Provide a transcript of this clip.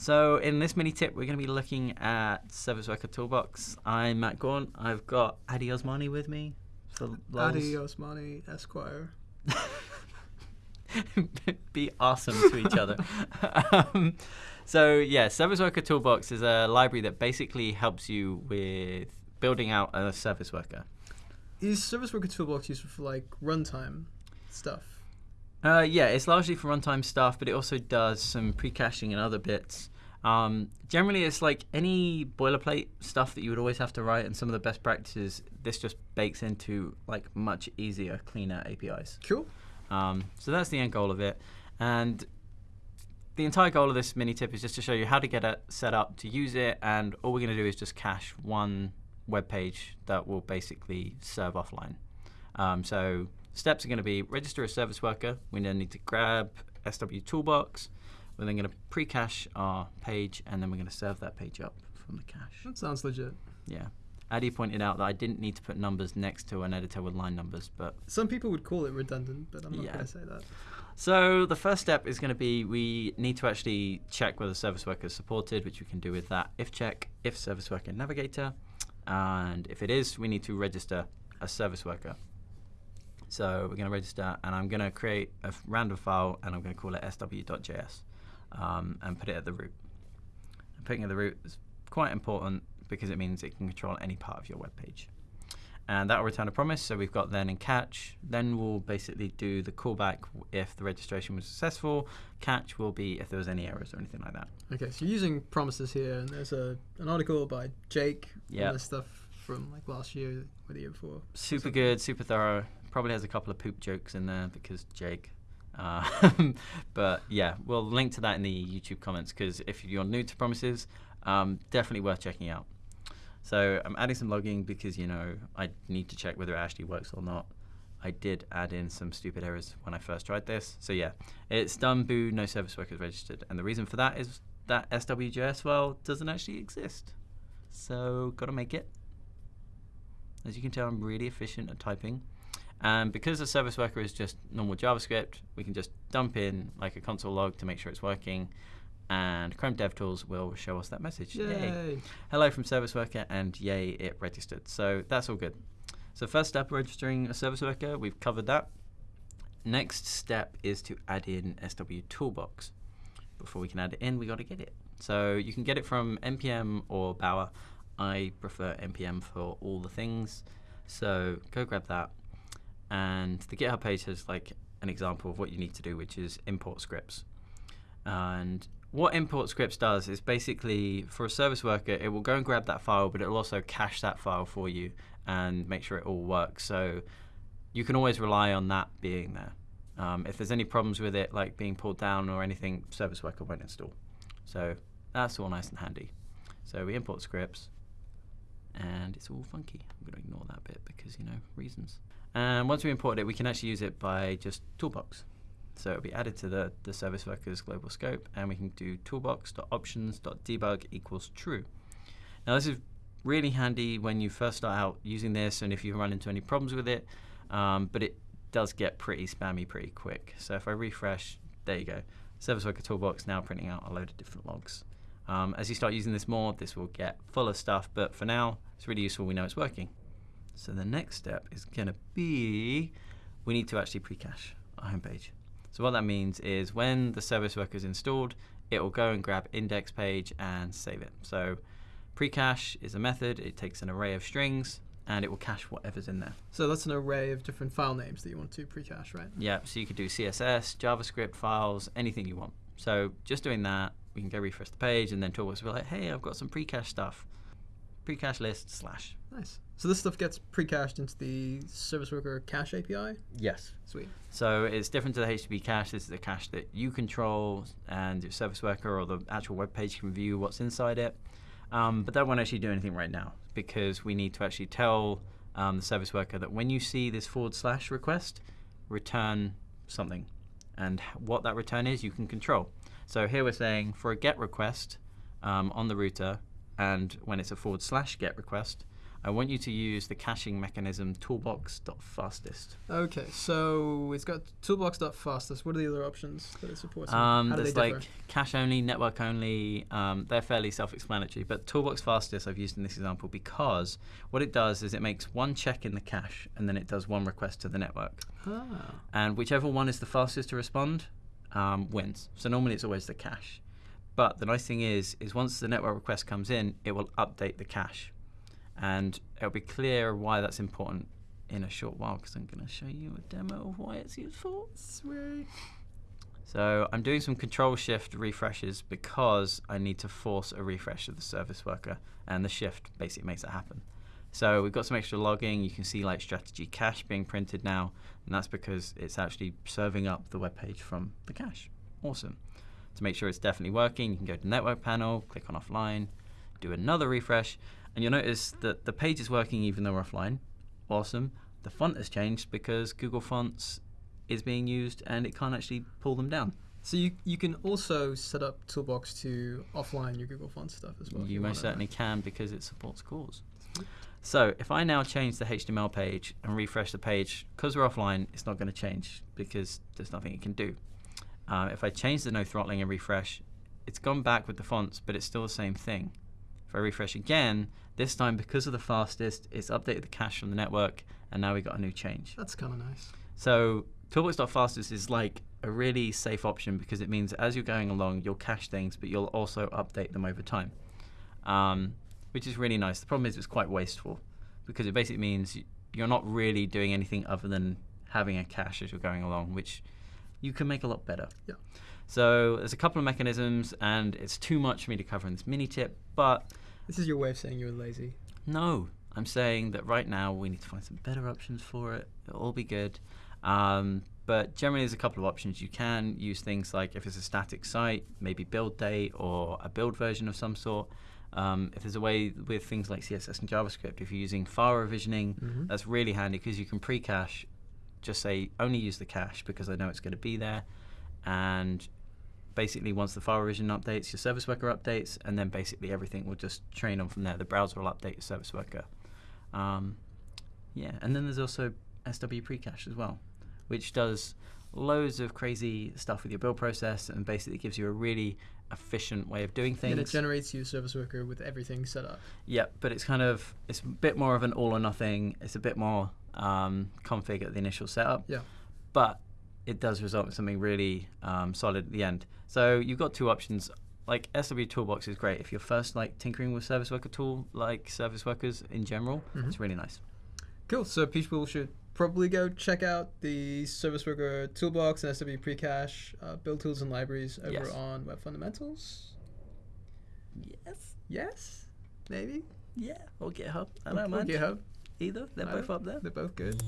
So in this mini tip, we're going to be looking at Service Worker Toolbox. I'm Matt Gaunt. I've got Addy Osmani with me. For Addy Osmani Esquire. be awesome to each other. um, so yeah, Service Worker Toolbox is a library that basically helps you with building out a service worker. Is Service Worker Toolbox useful for like runtime stuff? Uh, yeah, it's largely for runtime stuff, but it also does some pre-caching and other bits. Um, generally, it's like any boilerplate stuff that you would always have to write, and some of the best practices. This just bakes into like much easier, cleaner APIs. Cool. Um, so that's the end goal of it, and the entire goal of this mini tip is just to show you how to get it set up to use it, and all we're going to do is just cache one web page that will basically serve offline. Um, so steps are going to be register a service worker. We then need to grab SW Toolbox. We're then going to pre-cache our page, and then we're going to serve that page up from the cache. That sounds legit. Yeah. Addy pointed out that I didn't need to put numbers next to an editor with line numbers, but some people would call it redundant, but I'm not yeah. going to say that. So the first step is going to be we need to actually check whether service worker is supported, which we can do with that if check if service worker navigator, and if it is, we need to register a service worker. So we're going to register, and I'm going to create a random file, and I'm going to call it sw.js, um, and put it at the root. And putting it at the root is quite important because it means it can control any part of your web page. And that will return a promise. So we've got then and catch. Then we'll basically do the callback if the registration was successful. Catch will be if there was any errors or anything like that. Okay, so you're using promises here, and there's a an article by Jake yep. on this stuff from like last year or the year before. Super good, super thorough. Probably has a couple of poop jokes in there because Jake. Uh, but yeah, we'll link to that in the YouTube comments because if you're new to promises, um, definitely worth checking out. So I'm adding some logging because, you know, I need to check whether it actually works or not. I did add in some stupid errors when I first tried this. So yeah, it's done boo, no service workers registered. And the reason for that is that SWJS file doesn't actually exist. So got to make it. As you can tell, I'm really efficient at typing. And because the service worker is just normal JavaScript, we can just dump in like a console log to make sure it's working and Chrome DevTools will show us that message. Yay. yay. Hello from Service Worker, and yay, it registered. So that's all good. So first step, registering a Service Worker, we've covered that. Next step is to add in SW Toolbox. Before we can add it in, we got to get it. So you can get it from npm or Bower. I prefer npm for all the things. So go grab that. And the GitHub page has like an example of what you need to do, which is import scripts. And what import scripts does is basically for a service worker, it will go and grab that file, but it will also cache that file for you and make sure it all works. So you can always rely on that being there. Um, if there's any problems with it, like being pulled down or anything, service worker won't install. So that's all nice and handy. So we import scripts, and it's all funky. I'm going to ignore that bit because, you know, reasons. And once we import it, we can actually use it by just toolbox. So it'll be added to the, the service workers global scope, and we can do toolbox.options.debug equals true. Now this is really handy when you first start out using this and if you run into any problems with it, um, but it does get pretty spammy pretty quick. So if I refresh, there you go. Service Worker Toolbox now printing out a load of different logs. Um, as you start using this more, this will get full of stuff, but for now, it's really useful. We know it's working. So the next step is going to be we need to actually pre-cache our homepage. So what that means is when the service worker is installed, it will go and grab index page and save it. So pre-cache is a method. It takes an array of strings and it will cache whatever's in there. So that's an array of different file names that you want to pre-cache, right? Yeah, so you could do CSS, JavaScript files, anything you want. So just doing that, we can go refresh the page and then Toolbox will be like, hey, I've got some pre-cache stuff. Pre-cache list slash. Nice. So this stuff gets pre-cached into the service worker cache API? Yes. Sweet. So it's different to the HTTP cache. This is a cache that you control and your service worker or the actual web page can view what's inside it. Um, but that won't actually do anything right now because we need to actually tell um, the service worker that when you see this forward slash request, return something. And what that return is, you can control. So here we're saying for a GET request um, on the router, and when it's a forward slash GET request, I want you to use the caching mechanism toolbox.fastest. Okay, so it's got toolbox.fastest. What are the other options that it supports? Um, there's like cache only, network only. Um, they're fairly self-explanatory, but toolbox fastest I've used in this example because what it does is it makes one check in the cache and then it does one request to the network. Ah. And whichever one is the fastest to respond um, wins. So normally it's always the cache. But the nice thing is, is once the network request comes in, it will update the cache. And it'll be clear why that's important in a short while because I'm going to show you a demo of why it's useful. Sweet. So I'm doing some control shift refreshes because I need to force a refresh of the service worker and the shift basically makes it happen. So we've got some extra logging. You can see like strategy cache being printed now, and that's because it's actually serving up the web page from the cache. Awesome. To make sure it's definitely working, you can go to network panel, click on offline, do another refresh, and you'll notice that the page is working even though we're offline. Awesome. The font has changed because Google Fonts is being used and it can't actually pull them down. So you you can also set up Toolbox to offline your Google Fonts stuff as well. You, you most certainly can because it supports CORS. So if I now change the HTML page and refresh the page, because we're offline, it's not going to change because there's nothing it can do. Uh, if I change the no throttling and refresh, it's gone back with the fonts, but it's still the same thing. If I refresh again, this time because of the fastest, it's updated the cache from the network, and now we got a new change. That's kind of nice. So Toolbox.fastest is like a really safe option because it means as you're going along, you'll cache things, but you'll also update them over time, um, which is really nice. The problem is it's quite wasteful because it basically means you're not really doing anything other than having a cache as you're going along, which you can make a lot better. Yeah. So there's a couple of mechanisms, and it's too much for me to cover in this mini tip, but this is your way of saying you're lazy. No, I'm saying that right now we need to find some better options for it. It'll all be good. Um, but generally, there's a couple of options. You can use things like if it's a static site, maybe build date or a build version of some sort. Um, if there's a way with things like CSS and JavaScript, if you're using file revisioning, mm-hmm. that's really handy because you can pre-cache just say only use the cache because I know it's going to be there. And basically, once the file revision updates, your service worker updates, and then basically everything will just train on from there. The browser will update your service worker. Um, yeah, and then there's also SW precache as well, which does loads of crazy stuff with your build process and basically gives you a really efficient way of doing things. And it generates you service worker with everything set up. Yeah, but it's kind of it's a bit more of an all or nothing. It's a bit more um, config at the initial setup. Yeah. But it does result in something really um, solid at the end. So you've got two options. Like SW Toolbox is great if you're first like tinkering with service worker tool, like service workers in general. Mm-hmm. It's really nice. Cool. So people should probably go check out the service worker toolbox and SW precache uh, build tools and libraries over yes. on Web Fundamentals. Yes. Yes. Maybe. Yeah. Or GitHub. I don't or, mind. GitHub either. They're both up there. They're both good.